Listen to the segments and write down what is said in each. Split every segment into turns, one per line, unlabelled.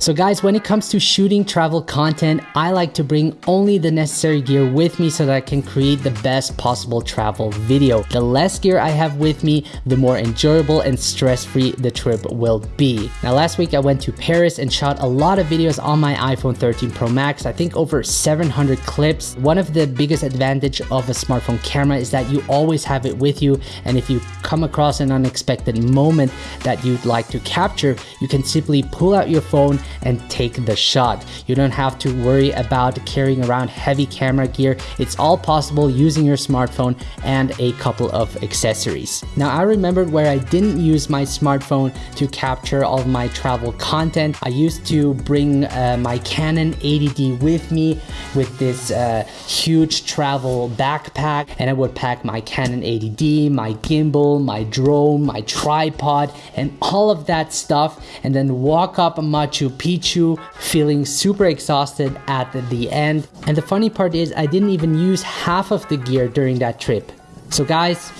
So guys, when it comes to shooting travel content, I like to bring only the necessary gear with me so that I can create the best possible travel video. The less gear I have with me, the more enjoyable and stress-free the trip will be. Now last week I went to Paris and shot a lot of videos on my iPhone 13 Pro Max, I think over 700 clips. One of the biggest advantage of a smartphone camera is that you always have it with you and if you come across an unexpected moment that you'd like to capture, you can simply pull out your phone and take the shot. You don't have to worry about carrying around heavy camera gear. It's all possible using your smartphone and a couple of accessories. Now I remembered where I didn't use my smartphone to capture all my travel content. I used to bring uh, my Canon 80D with me with this uh, huge travel backpack and I would pack my Canon 80D, my gimbal, my drone, my tripod and all of that stuff and then walk up Machu Picchu feeling super exhausted at the end. And the funny part is I didn't even use half of the gear during that trip. So guys,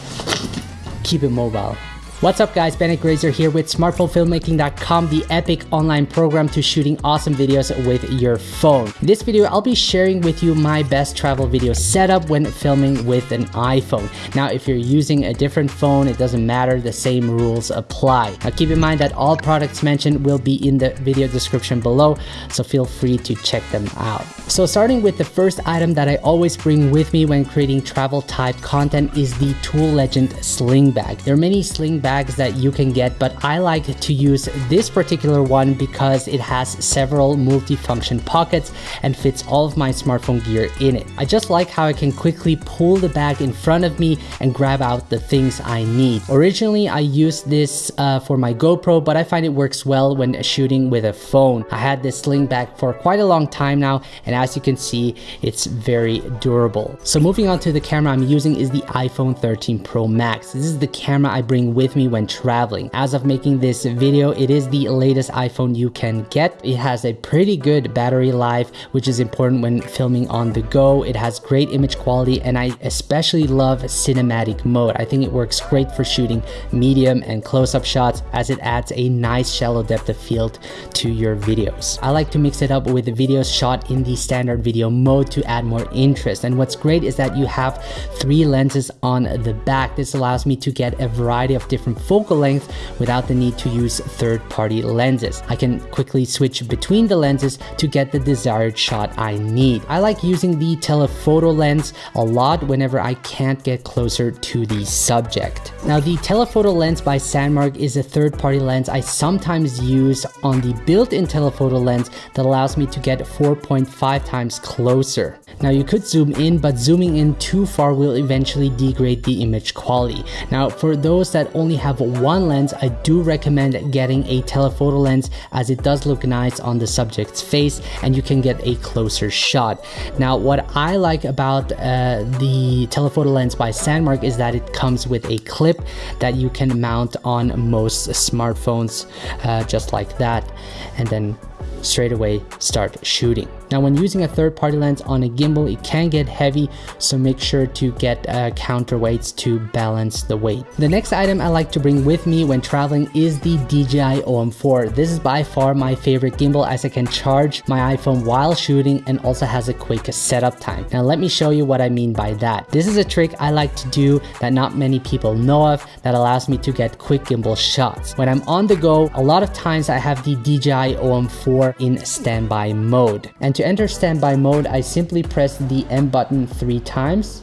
keep it mobile. What's up guys, Bennett Grazer here with smartphonefilmmaking.com, the epic online program to shooting awesome videos with your phone. In this video, I'll be sharing with you my best travel video setup when filming with an iPhone. Now, if you're using a different phone, it doesn't matter, the same rules apply. Now keep in mind that all products mentioned will be in the video description below, so feel free to check them out. So starting with the first item that I always bring with me when creating travel type content is the Tool Legend Sling Bag. There are many sling bags bags that you can get, but I like to use this particular one because it has several multi-function pockets and fits all of my smartphone gear in it. I just like how I can quickly pull the bag in front of me and grab out the things I need. Originally, I used this uh, for my GoPro, but I find it works well when shooting with a phone. I had this sling bag for quite a long time now, and as you can see, it's very durable. So moving on to the camera I'm using is the iPhone 13 Pro Max. This is the camera I bring with me me when traveling. As of making this video, it is the latest iPhone you can get. It has a pretty good battery life, which is important when filming on the go. It has great image quality and I especially love cinematic mode. I think it works great for shooting medium and close-up shots as it adds a nice shallow depth of field to your videos. I like to mix it up with the videos shot in the standard video mode to add more interest. And what's great is that you have three lenses on the back. This allows me to get a variety of different focal length without the need to use third-party lenses. I can quickly switch between the lenses to get the desired shot I need. I like using the telephoto lens a lot whenever I can't get closer to the subject. Now the telephoto lens by Sandmarc is a third-party lens I sometimes use on the built-in telephoto lens that allows me to get 4.5 times closer. Now you could zoom in, but zooming in too far will eventually degrade the image quality. Now for those that only have one lens, I do recommend getting a telephoto lens as it does look nice on the subject's face and you can get a closer shot. Now, what I like about uh, the telephoto lens by Sandmarc is that it comes with a clip that you can mount on most smartphones uh, just like that and then straight away start shooting. Now when using a third party lens on a gimbal, it can get heavy, so make sure to get uh, counterweights to balance the weight. The next item I like to bring with me when traveling is the DJI OM4. This is by far my favorite gimbal as I can charge my iPhone while shooting and also has a quick setup time. Now let me show you what I mean by that. This is a trick I like to do that not many people know of that allows me to get quick gimbal shots. When I'm on the go, a lot of times I have the DJI OM4 in standby mode. And to enter standby mode, I simply press the M button three times.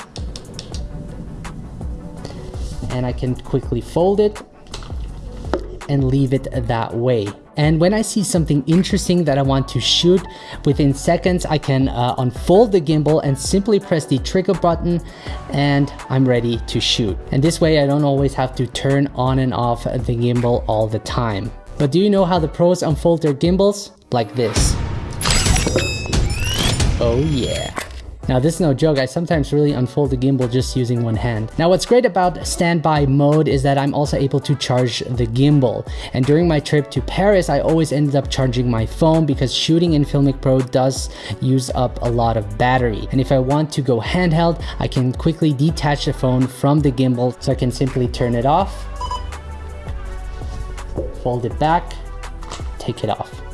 And I can quickly fold it and leave it that way. And when I see something interesting that I want to shoot, within seconds I can uh, unfold the gimbal and simply press the trigger button and I'm ready to shoot. And this way I don't always have to turn on and off the gimbal all the time. But do you know how the pros unfold their gimbals? Like this. Oh yeah. Now this is no joke, I sometimes really unfold the gimbal just using one hand. Now what's great about standby mode is that I'm also able to charge the gimbal. And during my trip to Paris, I always ended up charging my phone because shooting in Filmic Pro does use up a lot of battery. And if I want to go handheld, I can quickly detach the phone from the gimbal so I can simply turn it off, fold it back, take it off.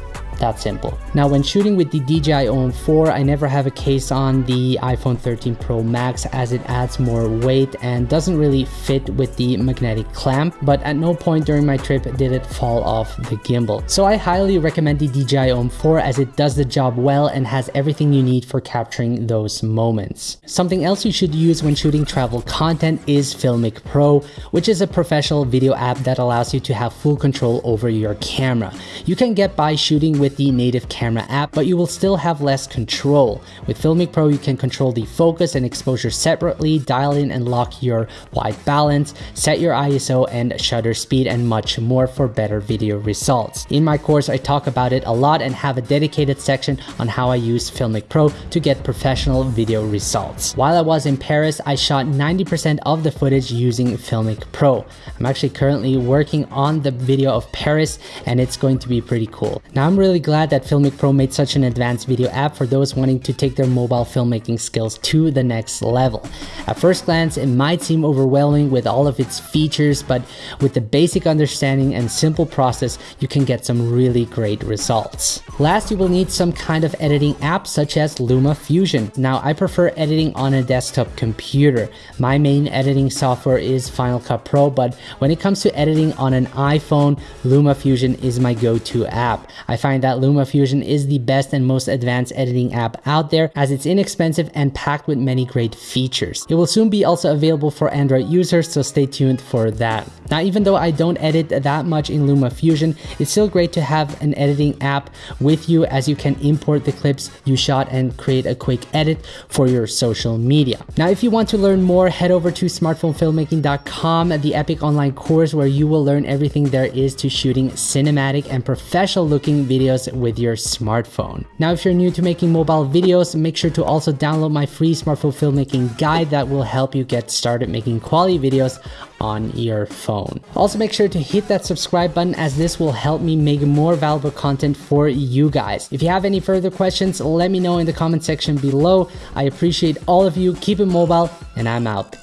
That simple. Now when shooting with the DJI OM4, I never have a case on the iPhone 13 Pro Max as it adds more weight and doesn't really fit with the magnetic clamp, but at no point during my trip did it fall off the gimbal. So I highly recommend the DJI OM4 as it does the job well and has everything you need for capturing those moments. Something else you should use when shooting travel content is Filmic Pro, which is a professional video app that allows you to have full control over your camera. You can get by shooting with the native camera app, but you will still have less control. With Filmic Pro, you can control the focus and exposure separately, dial in and lock your white balance, set your ISO and shutter speed, and much more for better video results. In my course, I talk about it a lot and have a dedicated section on how I use Filmic Pro to get professional video results. While I was in Paris, I shot 90% of the footage using Filmic Pro. I'm actually currently working on the video of Paris and it's going to be pretty cool. Now I'm really glad that Filmic Pro made such an advanced video app for those wanting to take their mobile filmmaking skills to the next level. At first glance, it might seem overwhelming with all of its features, but with the basic understanding and simple process, you can get some really great results. Last, you will need some kind of editing app such as Luma Fusion. Now, I prefer editing on a desktop computer. My main editing software is Final Cut Pro, but when it comes to editing on an iPhone, Luma Fusion is my go-to app. I find that Luma Fusion is the best and most advanced editing app out there as it's inexpensive and packed with many great features. It will soon be also available for Android users, so stay tuned for that. Now, even though I don't edit that much in Luma Fusion, it's still great to have an editing app with you as you can import the clips you shot and create a quick edit for your social media. Now, if you want to learn more, head over to smartphonefilmmaking.com, the epic online course where you will learn everything there is to shooting cinematic and professional looking videos with your smartphone. Now, if you're new to making mobile videos, make sure to also download my free smartphone filmmaking guide that will help you get started making quality videos on your phone. Also make sure to hit that subscribe button as this will help me make more valuable content for you guys. If you have any further questions, let me know in the comment section below. I appreciate all of you. Keep it mobile and I'm out.